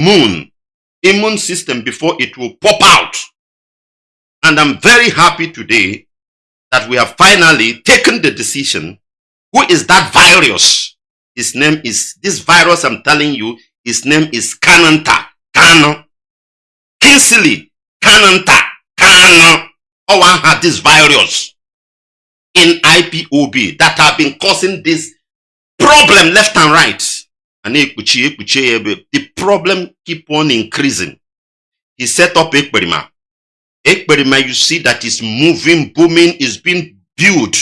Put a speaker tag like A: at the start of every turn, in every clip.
A: immune, immune system before it will pop out. And I'm very happy today that we have finally taken the decision. Who is that virus? His name is, this virus I'm telling you, his name is Kananta. Kano. Kingsley. Kananta. Kano. Oh, one had this virus in IPOB that have been causing this problem left and right. And the problem keep on increasing. He set up Ekperima. Ekperima, you see that is moving, booming, is being built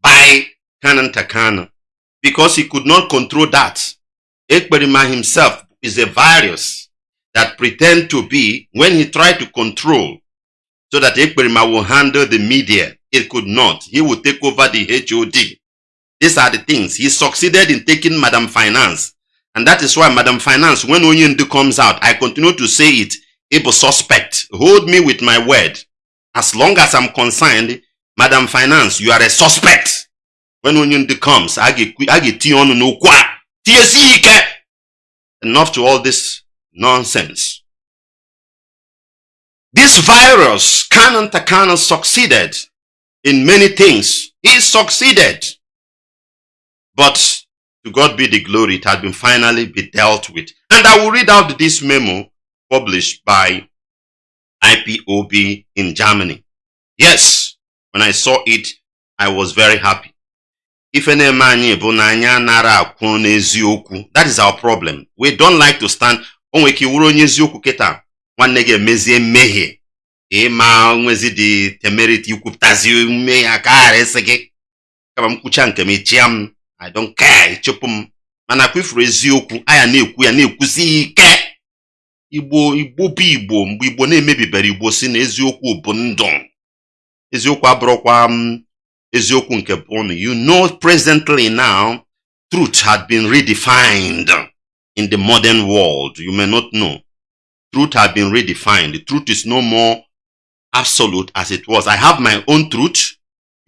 A: by Kanan Takana because he could not control that. Ekperima himself is a virus that pretend to be when he tried to control so that Ekperima will handle the media. It could not. He would take over the HOD. These are the things. He succeeded in taking Madam Finance. And that is why Madam Finance, when Onyendu comes out, I continue to say it, able suspect. Hold me with my word. As long as I'm concerned, Madam Finance, you are a suspect. When Onyendu comes, I get on no kwa. Enough to all this nonsense. This virus, Kanan Takana succeeded in many things. He succeeded. But to God be the glory, it had been finally be dealt with. And I will read out this memo published by IPOB in Germany. Yes, when I saw it, I was very happy. If na-eme anyị bụ na anyị anara akwụ n'eziokwu that is our problem we don't like to stand o nwere ike iwuru onye eziokwu kịta nwanne gị emezie mmehie ịma nwezi dị temerity ikwupụtazi mmehie aka ghara gị kama m kwucha nke m ịchịa m I don't care. Ịchụpụ m. Mana kwa ifuru eziokwu anya na-ekwu ya na-ekwusi ike. Igbo igbo bụ igbo. Mgbe igbo na-emebibere igbo si na eziokwu bụ ndụ. Eziokwu abụrụkwa m you know presently now truth had been redefined in the modern world. You may not know. Truth had been redefined. Truth is no more absolute as it was. I have my own truth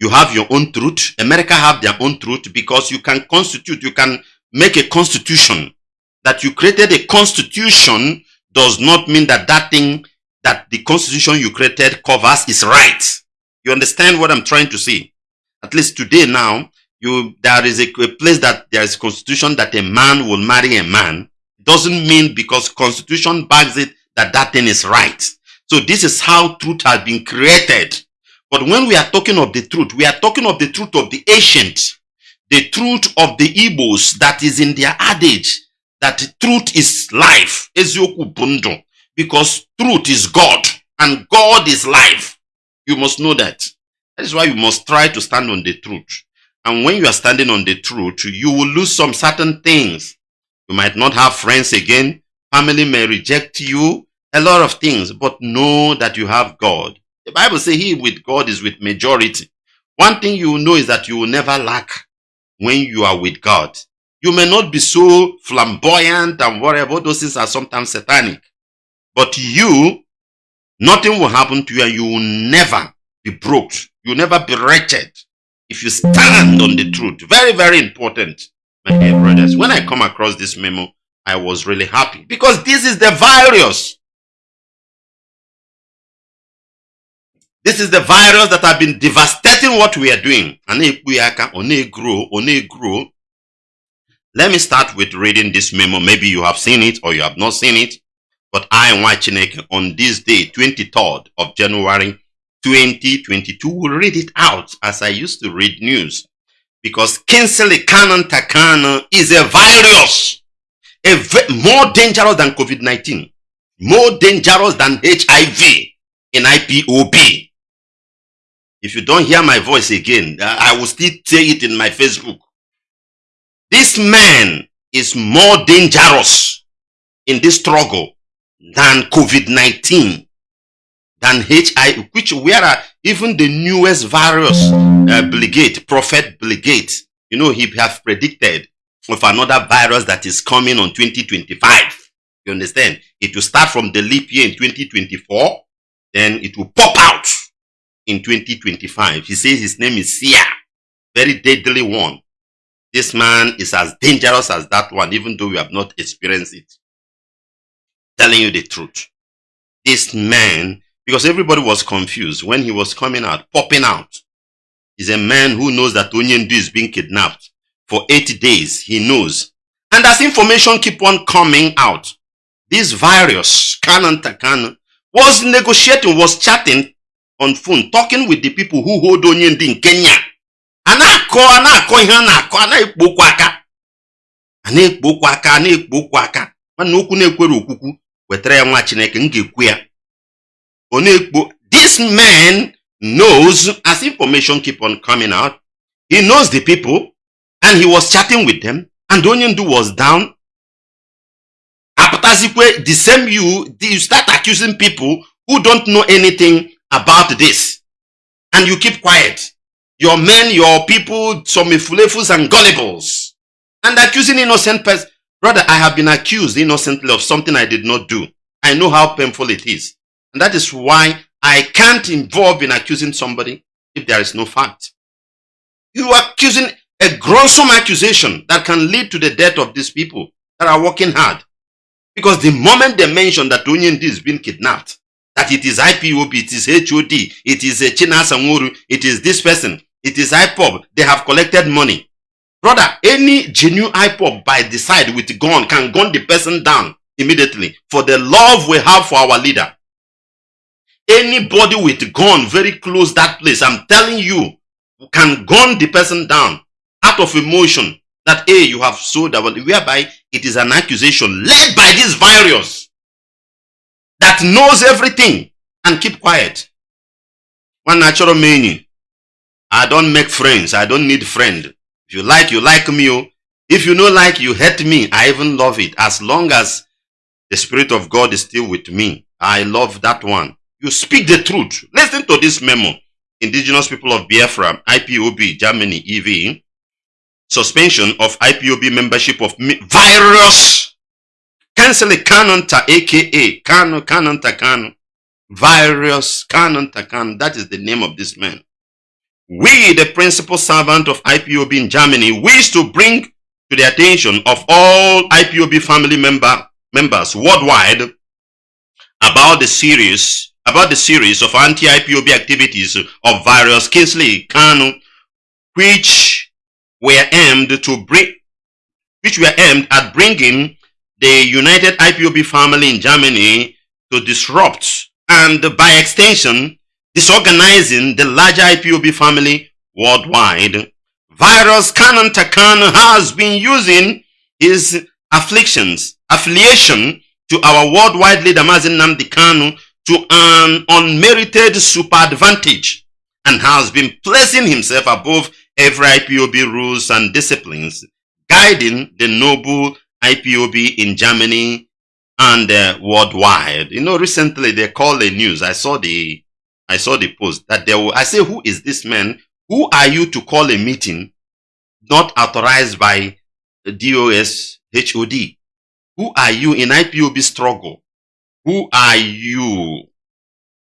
A: you have your own truth america have their own truth because you can constitute you can make a constitution that you created a constitution does not mean that that thing that the constitution you created covers is right you understand what i'm trying to say at least today now, you there is a, a place that there is constitution that a man will marry a man. Doesn't mean because constitution backs it that that thing is right. So this is how truth has been created. But when we are talking of the truth, we are talking of the truth of the ancient, the truth of the Igbos that is in their adage that truth is life. Bundo. Because truth is God and God is life. You must know that. That is why you must try to stand on the truth. And when you are standing on the truth, you will lose some certain things. You might not have friends again. Family may reject you. A lot of things. But know that you have God. The Bible says he with God is with majority. One thing you know is that you will never lack when you are with God. You may not be so flamboyant and whatever. Those things are sometimes satanic. But you, nothing will happen to you and you will never be broke You'll never be wretched if you stand on the truth. Very, very important, my dear brothers. When I come across this memo, I was really happy because this is the virus. This is the virus that have been devastating what we are doing. And if we are can only grow, only grow. Let me start with reading this memo. Maybe you have seen it or you have not seen it. But I am watching it on this day, 23rd of January 2022 We'll read it out as I used to read news. Because Kingsley Canon Takana is a virus. A more dangerous than COVID-19. More dangerous than HIV in IPOB. If you don't hear my voice again, I will still say it in my Facebook. This man is more dangerous in this struggle than COVID-19 than HIV, which where even the newest virus, uh, Bill Prophet Bligate, you know, he has predicted of another virus that is coming on 2025. You understand? It will start from the leap year in 2024, then it will pop out in 2025. He says his name is Sia, very deadly one. This man is as dangerous as that one, even though we have not experienced it. telling you the truth. This man, because everybody was confused when he was coming out, popping out. is a man who knows that Onyendu is being kidnapped for 80 days. He knows. And as information keep on coming out, this virus, Canon Takan, was negotiating, was chatting on phone, talking with the people who hold Onyendu in Kenya. a na-akọ a na-akọ ihe a na-akọ a na-ekpo okwu aka. A na-ekpo okwu aka a na-ekpo okwu aka. Nwanne okwu na-ekwere okwukwu wetara ya nwa chineke m ga-ekwu ya. Ọ na-ekpo this man knows as information keep on coming out he knows the people and he was chatting with them and onye ndu was down. Apụtazikwe the same you you start accusing people who don't know anything about this and you keep quiet your men, your people, some ifulefus and gullibles, and accusing innocent person. Brother, I have been accused innocently of something I did not do. I know how painful it is. And that is why I can't involve in accusing somebody if there is no fact. You are accusing a gruesome accusation that can lead to the death of these people that are working hard. Because the moment they mention that Onyendu is being kidnapped, that it is IPOB, it is HOD, it is a China Samuru, it is this person, it is IPOB. They have collected money. Brother, any genuine IPOB by the side with gun can gun the person down immediately for the love we have for our leader. Anybody with gun very close that place, I'm telling you, can gun the person down out of emotion that, A, you have sold our, whereby it is an accusation led by this virus that knows everything and keep quiet. One natural meaning. I don't make friends. I don't need friend. If you like, you like me. Oh. If you don't like, you hate me. I even love it. As long as the Spirit of God is still with me, I love that one. You speak the truth. Listen to this memo. Indigenous people of Biafra, IPOB, Germany, EV. Suspension of IPOB membership of virus. Cancel canon ta aka canon canon ta. Virus canon ta. That is the name of this man. We, the principal servant of IPOB in Germany, wish to bring to the attention of all IPOB family member, members worldwide about the series about the series of anti-IPOB activities of various Kingsley Kanu, which were aimed to bring which were aimed at bringing the united IPOB family in Germany to disrupt and by extension disorganizing the larger IPOB family worldwide. Virus Canon Takan has been using his afflictions, affiliation to our worldwide leader Mazi Nnamdi Kanu to an unmerited super advantage and has been placing himself above every IPOB rules and disciplines, guiding the noble IPOB in Germany and uh, worldwide. You know, recently they called the news. I saw the I saw the post that there were, I say, who is this man? Who are you to call a meeting not authorized by DOS HOD? Who are you in IPOB struggle? Who are you?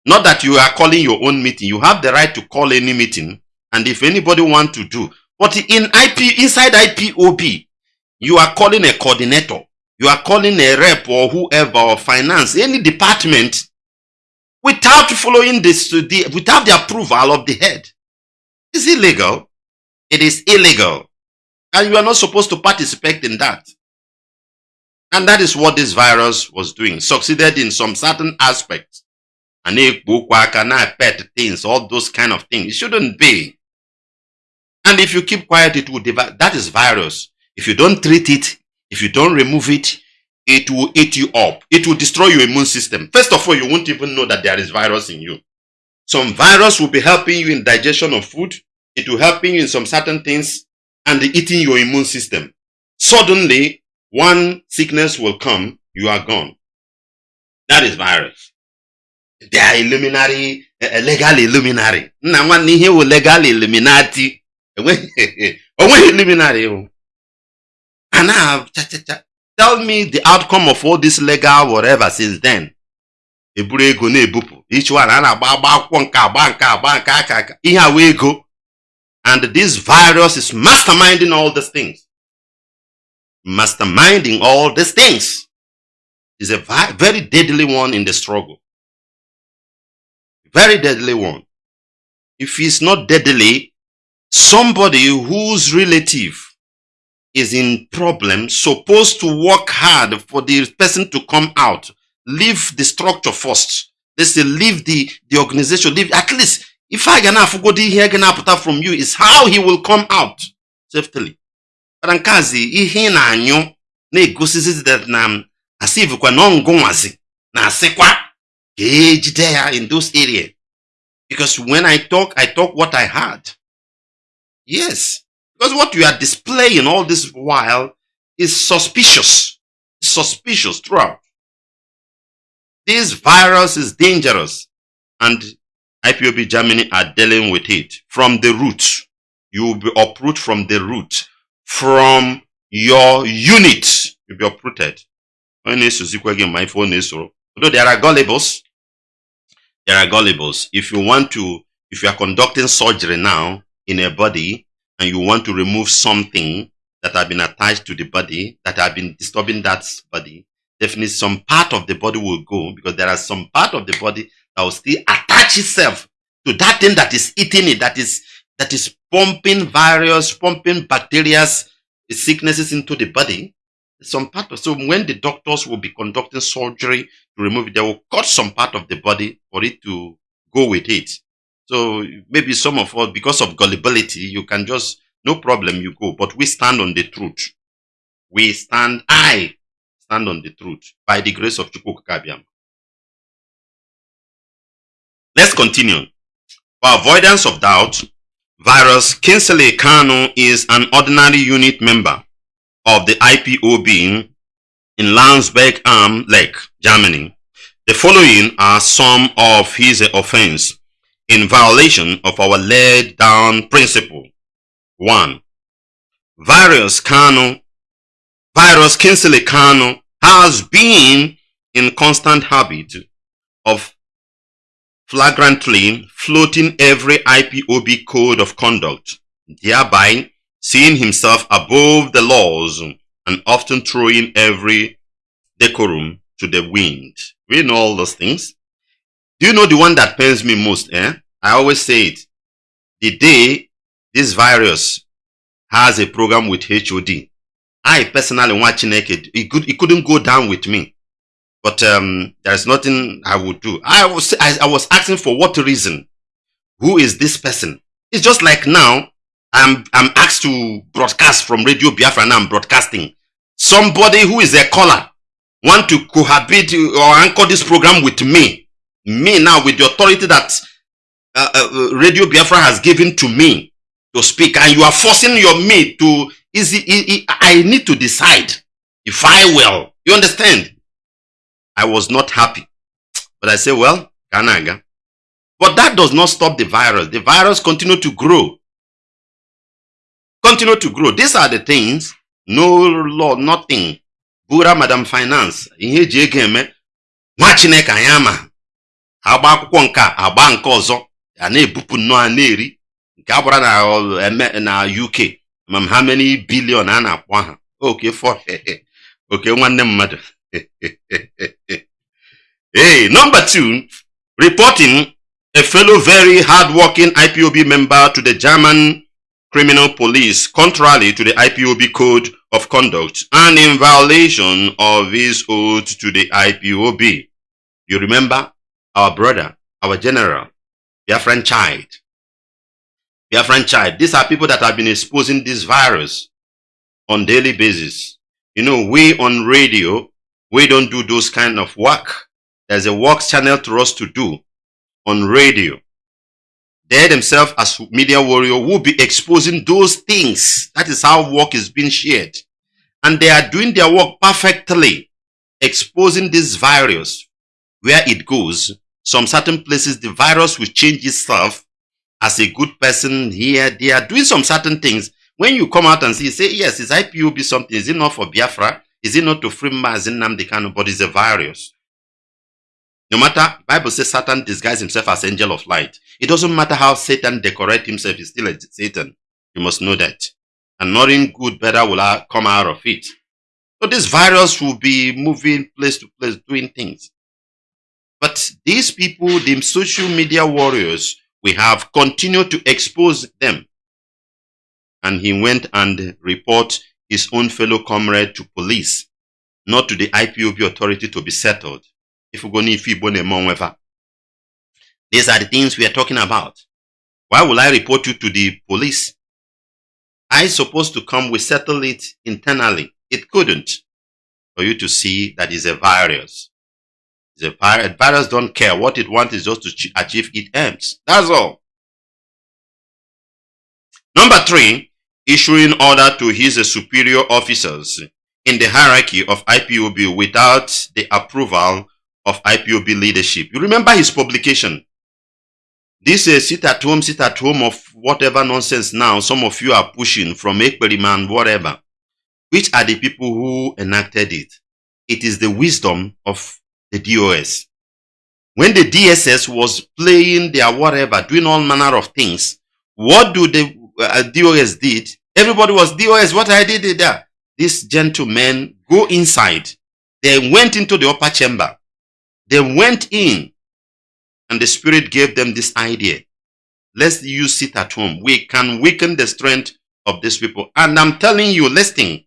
A: Not that you are calling your own meeting. You have the right to call any meeting. And if anybody want to do, but in IP, inside IPOB, you are calling a coordinator. You are calling a rep or whoever or finance, any department without following this, the, without the approval of the head. It's illegal. It is illegal. And you are not supposed to participate in that. And that is what this virus was doing. Succeeded in some certain aspects. And pet things, all those kind of things. It shouldn't be. And if you keep quiet, it will develop. That is virus. If you don't treat it, if you don't remove it, it will eat you up. It will destroy your immune system. First of all, you won't even know that there is virus in you. Some virus will be helping you in digestion of food. It will helping you in some certain things and eating your immune system. Suddenly, one sickness will come, you are gone. That is virus. They are illuminary, uh, legal illuminary. Nna nwanne ihe wụ legal illuminati. Onweghị illuminary. A na cha cha cha tell me the outcome of all this legal whatever since then eburu ego and this virus is masterminding all these things masterminding all these things is a very deadly one in the struggle. Very deadly one. If it's not deadly, somebody whose relative is in problem supposed to work hard for the person to come out. Leave the structure first. They say leave the, the organization. Leave at least if I can go here can put from you is how he will come out safely. But nkazi ihe na-anyụ na-egosizi that na asivkwa na ngụnwazi na asịkwa ka ejide ya in those area. Because when I talk, I talk what I had. Yes. Because what you are displaying all this while is suspicious. Suspicious throughout. This virus is dangerous and IPOB Germany are dealing with it from the root. You will be uprooted from the root. From your unit, you'll be uprooted. My phone is Although there are gullibles, there are gullibles. If you want to, if you are conducting surgery now in a body and you want to remove something that have been attached to the body, that have been disturbing that body, definitely some part of the body will go because there are some part of the body that will still attach itself to that thing that is eating it, that is that is pumping virus, pumping bacteria, sicknesses into the body. Some part of so when the doctors will be conducting surgery to remove it, they will cut some part of the body for it to go with it. So maybe some of us, because of gullibility, you can just, no problem, you go. But we stand on the truth. We stand, I stand on the truth by the grace of Chukwukabiam. Let's continue. For avoidance of doubt, Virus Kingsley Kanu is an ordinary unit member of the IPOB in Landsberg am Lech, Germany. The following are some of his offense in violation of our laid down principle. 1. Virus Kanu, Virus Kingsley Kanu has been in constant habit of flagrantly floating every IPOB code of conduct, thereby seeing himself above the laws and often throwing every decorum to the wind. We know all those things. Do you know the one that pains me most? Eh? I always say it. The day this virus has a program with HOD, I personally watching it, it, could, it couldn't go down with me. But um, there's nothing I would do. I was, I, I was asking for what reason? Who is this person? It's just like now, I'm, I'm asked to broadcast from Radio Biafra and I'm broadcasting. Somebody who is a caller want to cohabit or anchor this program with me. Me now with the authority that uh, uh, Radio Biafra has given to me to speak and you are forcing your me to, is it, it, I need to decide if I will. You understand? I was not happy. But I say, well, Kanaga. But that does not stop the virus. The virus continue to grow. Continue to grow. These are the things, no law, nothing. Bura Madam Finance, ihe eji ego eme, nwa Chineke ya na-ebupụ nnọọ a na-eri. Nke a na, na UK, mam how many billion a na-akpọ ha. Okay, for okay, nwanne mmadụ. hey, number two, reporting a fellow very hard-working IPOB member to the German criminal police contrary to the IPOB code of conduct and in violation of his oath to the IPOB. You remember our brother, our general, Biafran child. Biafran child. These are people that have been exposing this virus on daily basis. You know, we on radio, we don't do those kind of work. There's a work channel to us to do on radio. They themselves as media warrior will be exposing those things. That is how work is being shared. And they are doing their work perfectly, exposing this virus where it goes. Some certain places, the virus will change itself as a good person here. They are doing some certain things. When you come out and see, say, yes, is IPOB something? Is it not for Biafra? Is it not to free Mazi Nnamdi Kanu? But it's a virus. No matter, Bible says Satan disguised himself as angel of light. It doesn't matter how Satan decorate himself, he's still a Satan. You must know that. And nothing good, better will come out of it. So this virus will be moving place to place, doing things. But these people, the social media warriors, we have continued to expose them. And he went and report his own fellow comrade to police, not to the IPOB authority to be settled. If These are the things we are talking about. Why will I report you to the police? I supposed to come, we settle it internally. It couldn't. For you to see that is a virus. A virus. Virus don't care. What it wants is just to achieve its aims. That's all. Number three, issuing order to his superior officers in the hierarchy of IPOB without the approval of IPOB leadership. You remember his publication. This is sit at home, sit at home of whatever nonsense now some of you are pushing from Ekperiman, whatever. Which are the people who enacted it? It is the wisdom of the DOS. When the DSS was playing their whatever, doing all manner of things, what do the uh, DOS did? Everybody was DOS. What I did there? These gentlemen go inside. They went into the upper chamber. They went in and the Spirit gave them this idea. Let's you sit at home. We can weaken the strength of these people. And I'm telling you, listen,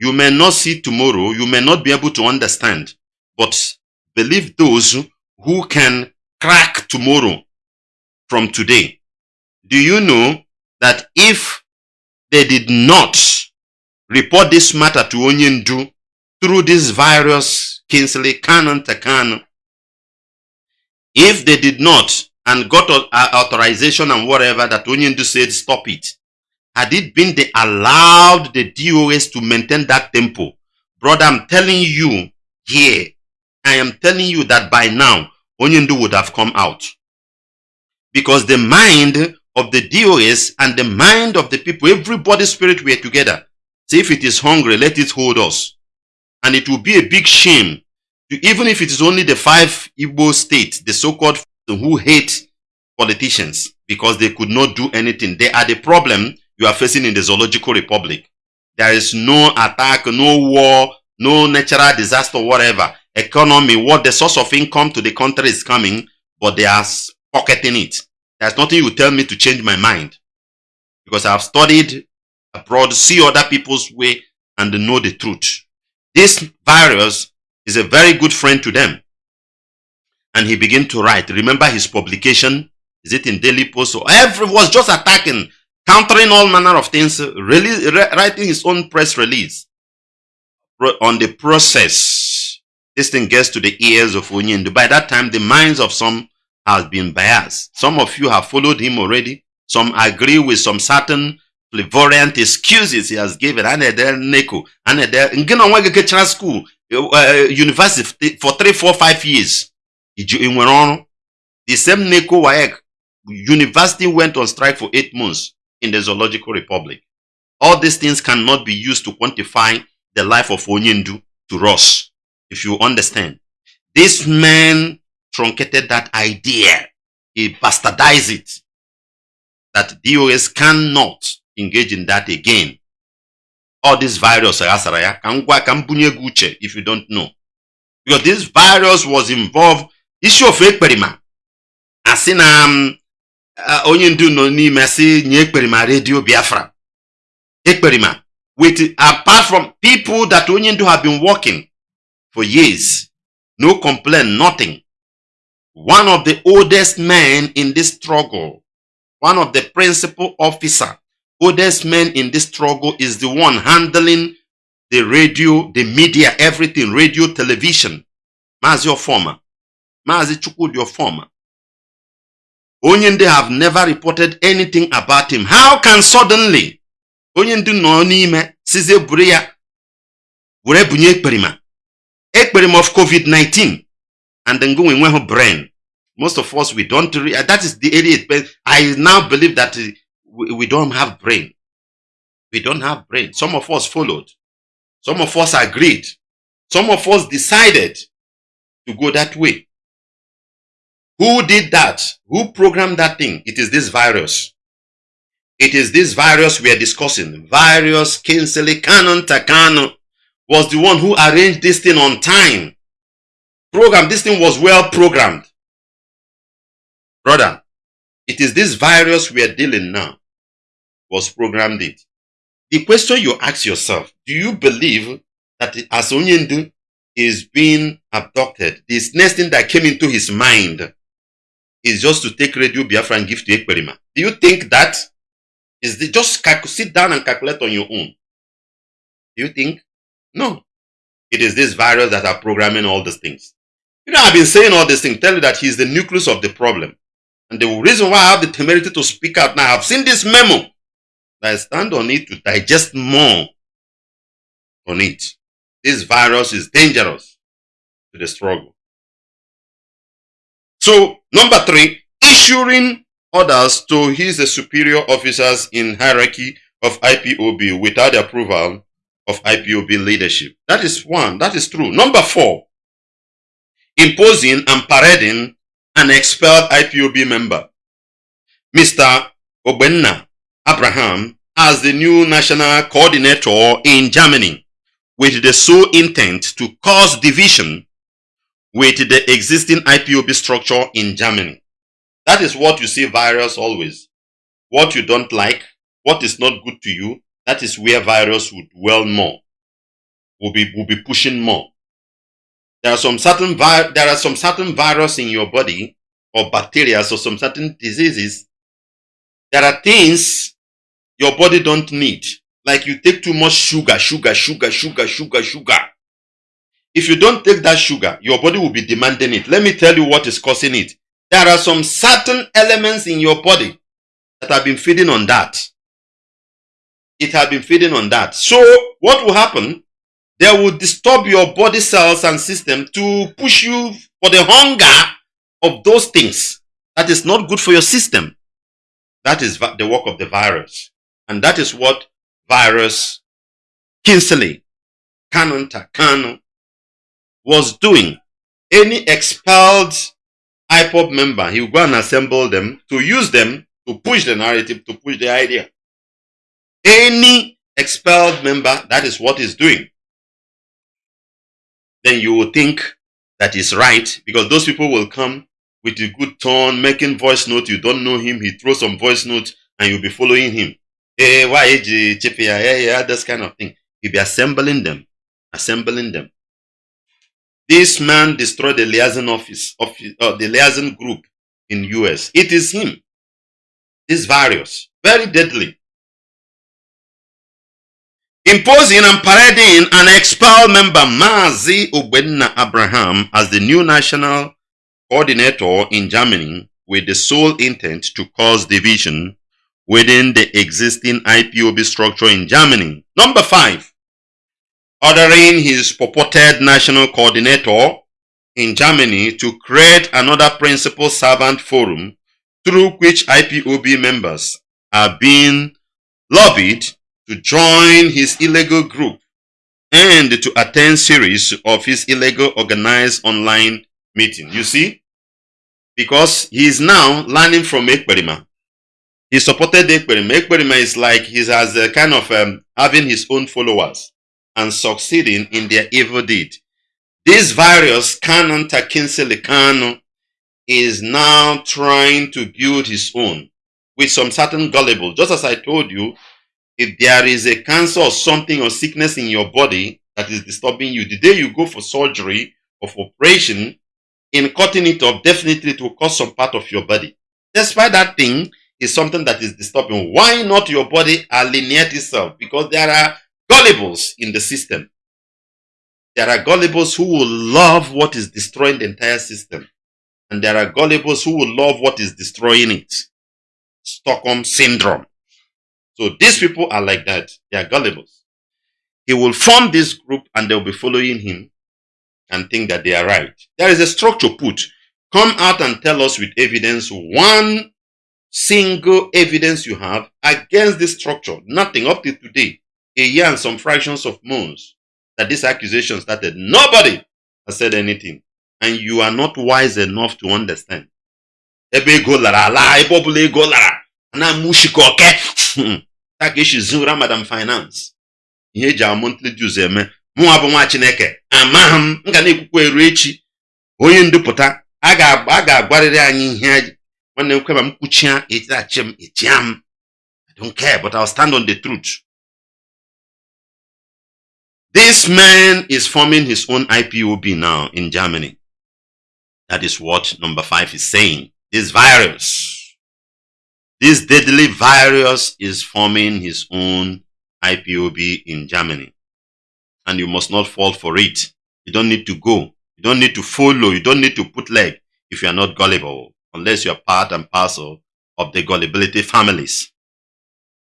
A: you may not see tomorrow. You may not be able to understand. But believe those who can crack tomorrow from today. Do you know that if they did not report this matter to Onyendu through this virus, Kingsley Canon Takano, if they did not and got authorization and whatever that Onyendu said stop it, had it been they allowed the DOS to maintain that tempo, brother, I'm telling you here, I am telling you that by now, Onyendu would have come out. Because the mind of the DOS and the mind of the people, everybody's spirit were together. So if it is hungry, let it hold us. And it will be a big shame even if it is only the five Igbo states, the so-called who hate politicians because they could not do anything. They are the problem you are facing in the Zoological Republic. There is no attack, no war, no natural disaster, whatever. Economy, what the source of income to the country is coming, but they are pocketing it. There's nothing you tell me to change my mind. Because I have studied abroad, see other people's way, and know the truth. This virus is a very good friend to them. And he began to write. Remember his publication? Is it in Daily Post? So every was just attacking, countering all manner of things, really writing his own press release on the process. This thing gets to the ears of Onyendu. By that time, the minds of some have been biased. Some of you have followed him already. Some agree with some certain flavorant excuses he has given. Anede Neko, Anede, Ngina Wageke school, uh, university for three, four, five years. The same Neko Waek university went on strike for eight months in the Zoological Republic. All these things cannot be used to quantify the life of Onyendu to us, if you understand. This man truncated that idea. He bastardized it. That DOS cannot engage in that again. all this virus if you don't know because this virus was involved isi ofe ekperima asị na um, onye ndu nọ n'ime asị nye ekperima redio biafra ekperima with apart from people that onye ndu have been working for years no complaint nothing one of the oldest men in this struggle one of the principal officer oldest man in this struggle is the one handling the radio, the media, everything, radio, television. Mazi former. Mazi Chukwudi former. Onyendu have never reported anything about him. How can suddenly Onyendu no n'ime size buru ya ekperima of COVID-19 and then go in brain. Most of us we don't that is the area I now believe that eh, we, we don't have brain. We don't have brain. Some of us followed. Some of us agreed. Some of us decided to go that way. Who did that? Who programmed that thing? It is this virus. It is this virus we are discussing. Virus Kingsley Canon Takano. Was the one who arranged this thing on time. Program, this thing was well programmed. Brother, it is this virus we are dealing now was programmed it. The question you ask yourself, do you believe that as Onyendu is being abducted, this next thing that came into his mind is just to take Radio Biafra and give to Ekperima? Do you think that is the, just sit down and calculate on your own? Do you think? No. It is this virus that are programming all these things. You know, I've been saying all these things, tell you that he's the nucleus of the problem. And the reason why I have the temerity to speak out now, I've seen this memo. I stand on it to digest more on it. This virus is dangerous to the struggle. So, number three, issuing orders to his superior officers in hierarchy of IPOB without approval of IPOB leadership. That is one. That is true. Number four, imposing and parading an expelled IPOB member, Mr. Obinna Abraham, as the new national coordinator in Germany with the sole intent to cause division with the existing IPOB structure in Germany. That is what you see virus always. What you don't like, what is not good to you, that is where virus would dwell more, will be, will be pushing more. There are some certain vi there are some certain virus in your body or bacteria or some certain diseases. There are things your body don't need. Like you take too much sugar, sugar, sugar, sugar, sugar, sugar. If you don't take that sugar, your body will be demanding it. Let me tell you what is causing it. There are some certain elements in your body that have been feeding on that it had been feeding on that. So what will happen? They will disturb your body cells and system to push you for the hunger of those things. That is not good for your system. That is the work of the virus. And that is what virus Kingsley, Canon Takano was doing. Any expelled IPOB member, he would go and assemble them to use them to push the narrative, to push the idea. Any expelled member, that is what he's doing. Then you will think that is right because those people will come with a good tone, making voice note. You don't know him. He throws some voice note and you'll be following him. Hey, why yeah, yeah, yeah, this kind of thing. He'll be assembling them, assembling them. This man destroyed the liaison office, of uh, the liaison group in US. It is him. This virus, very deadly imposing and parading an expelled member Mazi Obinna Abraham as the new national coordinator in Germany with the sole intent to cause division within the existing IPOB structure in Germany. Number five, ordering his purported national coordinator in Germany to create another principal servant forum through which IPOB members are being lobbied to join his illegal group and to attend series of his illegal organized online meeting. You see? Because he is now learning from Ekperima. He supported Ekperima. Ekperima is like he has a kind of um, having his own followers and succeeding in their evil deed. This virus, Canon Takinsele Kano, is now trying to build his own with some certain gullible. Just as I told you, if there is a cancer or something or sickness in your body that is disturbing you, the day you go for surgery or for operation, in cutting it off, definitely it will cause some part of your body. Despite that thing is something that is disturbing. Why not your body alienate itself? Because there are gullibles in the system. There are gullibles who will love what is destroying the entire system. And there are gullibles who will love what is destroying it. Stockholm Syndrome. So these people are like that. They are gullibles. He will form this group and they'll be following him and think that they are right. There is a structure put. Come out and tell us with evidence one single evidence you have against this structure. Nothing up to today. A year and some fractions of months that this accusation started. Nobody has said anything. And you are not wise enough to understand. ta ka esi zụra madam finance. Ihe eji a monthly dues eme. Mụnwa bụ nwa chineke. Ama m m ga na-ekwukwa eru echi. Onye ndupụta a ga-agwarịrị anyị ihe nwanne m kwe ma m kwuchia etiachi m echia m I but I'll stand on the truth. This man is forming his own IPOB now in Germany. That is what number five is saying. This virus. This deadly virus is forming his own IPOB in Germany and you must not fall for it you don't need to go you don't need to follow you don't need to put leg if you are not gullible unless you are part and parcel of the gullibility families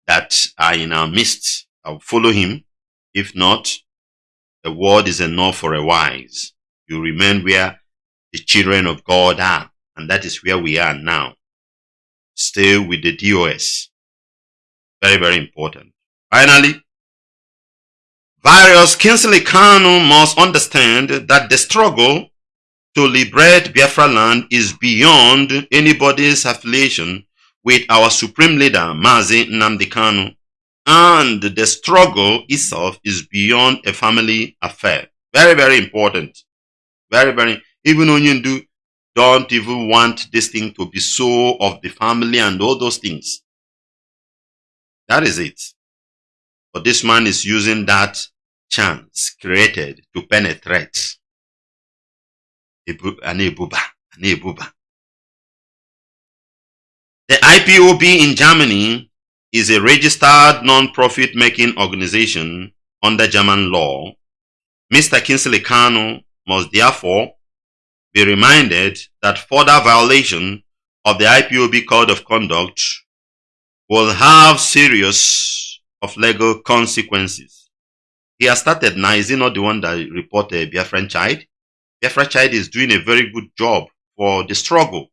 A: that are in our midst. I'll follow him. If not, the word is enough for a wise. You remain where the children of God are, and that is where we are now. Stay with the DOS. Very, very important. Finally, various Kingsley must understand that the struggle to liberate Biafra land is beyond anybody's affiliation with our supreme leader, Mazi Nnamdi and the struggle itself is beyond a family affair. Very, very important. Very, very, even Onyendu don't even want this thing to be so of the family and all those things. That is it. But this man is using that chance created to penetrate ebuba ebuba The IPOB in Germany is a registered non-profit making organization under German law. Mr. Kingsley Kanu must therefore be reminded that further violation of the IPOB Code of Conduct will have serious of legal consequences. He has started now, is he not the one that reported Biafran child? Biafra child is doing a very good job for the struggle.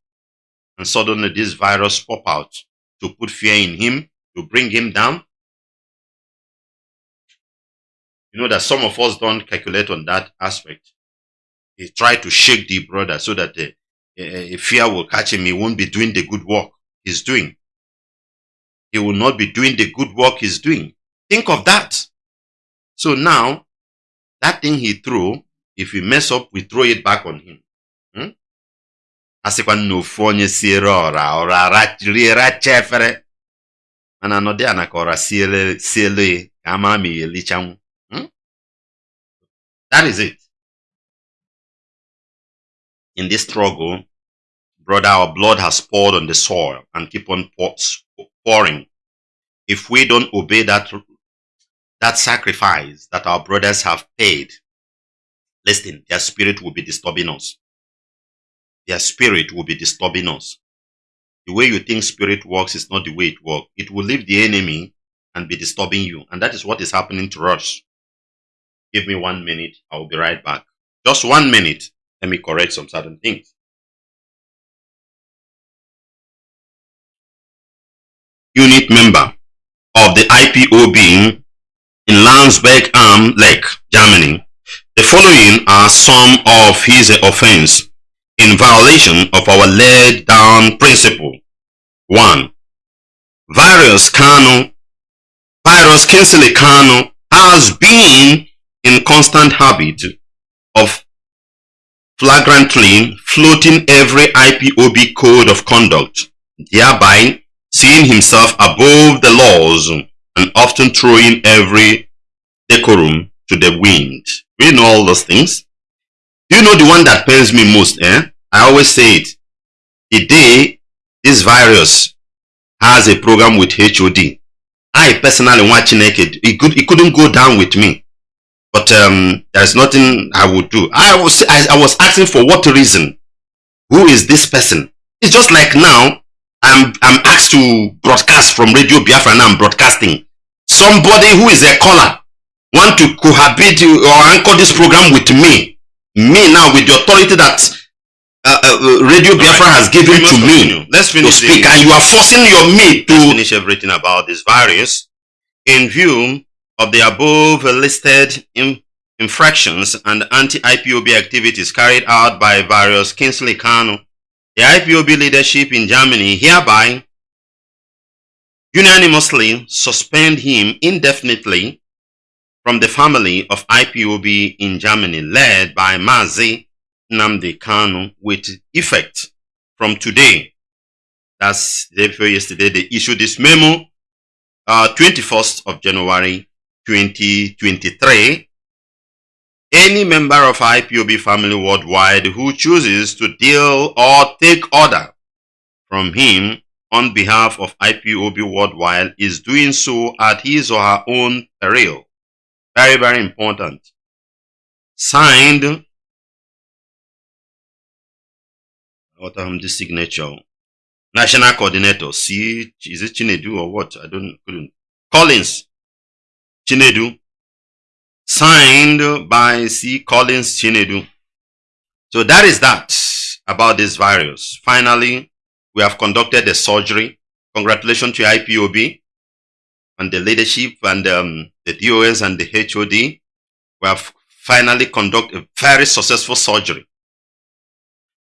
A: And suddenly this virus pop out to put fear in him, to bring him down. You know that some of us don't calculate on that aspect. He tried to shake the brother so that the uh, fear will catch him. He won't be doing the good work he's doing. He will not be doing the good work he's doing. Think of that. So now, that thing he threw if we mess up, we throw it back on him. Hmm? that is it in this struggle brother our blood has poured on the soil and keep on pouring if we don't obey that that sacrifice that our brothers have paid Listen, their spirit will be disturbing us. Their spirit will be disturbing us. The way you think spirit works is not the way it works. It will leave the enemy and be disturbing you. And that is what is happening to us. Give me one minute. I will be right back. Just one minute. Let me correct some certain things. Unit member of the IPO being in Landsberg am Lech, Germany, the following are some of his offense in violation of our laid down principle. 1. Virus Kano, Virus Kingsley Kano has been in constant habit of flagrantly floating every IPOB code of conduct, thereby seeing himself above the laws and often throwing every decorum to the wind. We know all those things. You know the one that pains me most, eh? I always say it. The day this virus has a program with HOD, I personally watching naked. It could it couldn't go down with me. But um, there's nothing I would do. I was I, I was asking for what reason? Who is this person? It's just like now I'm I'm asked to broadcast from Radio Biafra now I'm broadcasting. Somebody who is a caller want to cohabit or anchor this program with me, me now with the authority that uh, uh, Radio Biafra right. has given to me Let's finish to speak, the, and you are forcing your me to finish everything about this virus in view of the above listed in, infractions and anti-IPOB activities carried out by various Kingsley Kanu. The IPOB leadership in Germany hereby unanimously suspend him indefinitely from the family of IPOB in Germany led by Mazi Nnamdi Kanu with effect from today. That's the day before yesterday. They issued this memo, uh, 21st of January 2023. Any member of IPOB family worldwide who chooses to deal or take order from him on behalf of IPOB worldwide is doing so at his or her own peril. Very, very important. Signed, what am the signature? National Coordinator, C, is it Chinedu or what? I don't, couldn't. Collins, Chinedu. Signed by C. Collins Chinedu. So that is that about this virus. Finally, we have conducted a surgery. Congratulations to IPOB and the leadership and um, the DOS and the HOD. We have finally conducted a very successful surgery.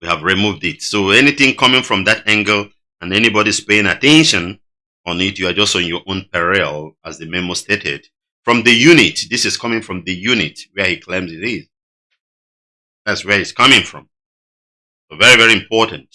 A: We have removed it. So anything coming from that angle and anybody's paying attention on it, you are just on your own peril, as the memo stated. From the unit, this is coming from the unit where he claims it is. That's where it's coming from. So very, very important.